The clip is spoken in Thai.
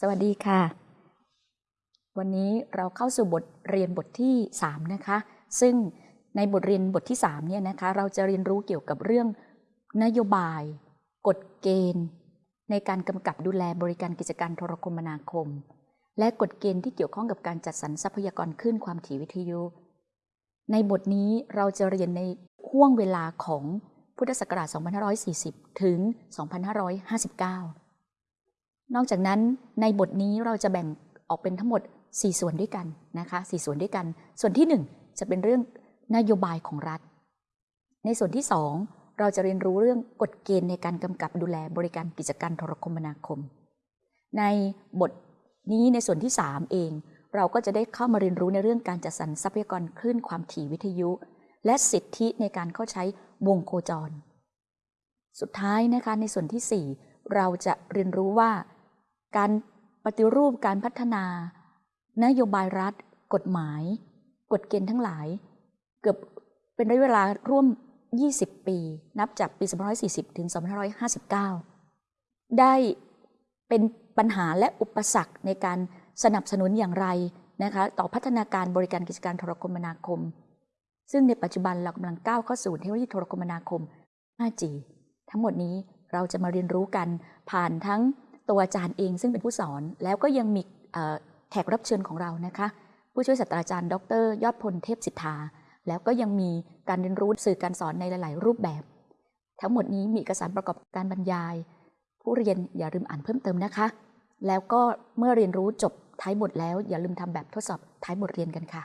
สวัสดีค่ะ วันนี้เราเข้าสู่บทเรียนบทที่ 3 นะคะ ซึ่งในบทเรียนบทที่3เนี่ยนะคะเราจะเรียนรู้เกี่ยวกับเรื่องนโยบาย กฎเกณฑ์ ในการกำกับดูแลบริการกิจการโทรคมนาคม และกฎเกณฑ์ที่เกี่ยวข้องกับการจัดสรรทรัพยากรคลื่นความถี่วิทยุ ในบทนี้เราจะเรียนในห่วงเวลาของพุทธศักราช 2540 ถึง 2559 นอกจากนั้นในบทนี้เราจะแบ่งออกเป็นทั้งหมด 4 ส่วนด้วยกันนะคะ4ส่วนด้วยกัน ส่วนที่ 1 จะเป็นเรื่องนโยบายของรัฐ ในส่วนที่ 2 เราจะเรียนรู้เรื่องกฎเกณฑ์ในการกำกับดูแลบริการกิจการโทรคมนาคม ในบทนี้ในส่วนที่ 3 เอง เราก็จะได้เข้ามาเรียนรู้ในเรื่องการจัดสรรทรัพยากรคลื่นความถี่วิทยุ และสิทธิในการเข้าใช้วงโคจร สุดท้ายนะคะในส่วนที่ 4 เราจะเรียนรู้ว่า การปฏิรูปการพัฒนา นโยบายรัฐ กฎหมาย กฎเกณฑ์ทั้งหลาย เกือบเป็นระยะเวลาร่วม 20 ปี นับจากปี 2540 ถึง 2559 ได้เป็นปัญหาและอุปสรรคในการสนับสนุนอย่างไรนะคะต่อพัฒนาการบริการกิจการโทรคมนาคม ซึ่งในปัจจุบันเรากำลังก้าวเข้าสู่เทคโนโลยีโทรคมนาคม 5G ทั้งหมดนี้เราจะมาเรียนรู้กันผ่านทั้งตัวอาจารย์เองซึ่งเป็นผู้สอน แล้วก็ยังมีแขกรับเชิญของเรานะคะ ผู้ช่วยศาสตราจารย์ ดร ยอดพลเทพสิทธา แล้วก็ยังมีการเรียนรู้สื่อการสอนในหลาย ๆ รูปแบบ ทั้งหมดนี้มีเอกสารประกอบการบรรยาย ผู้เรียนอย่าลืมอ่านเพิ่มเติมนะคะ แล้วก็เมื่อเรียนรู้จบท้ายบทแล้วอย่าลืมทำแบบทดสอบท้ายบทเรียนกันค่ะ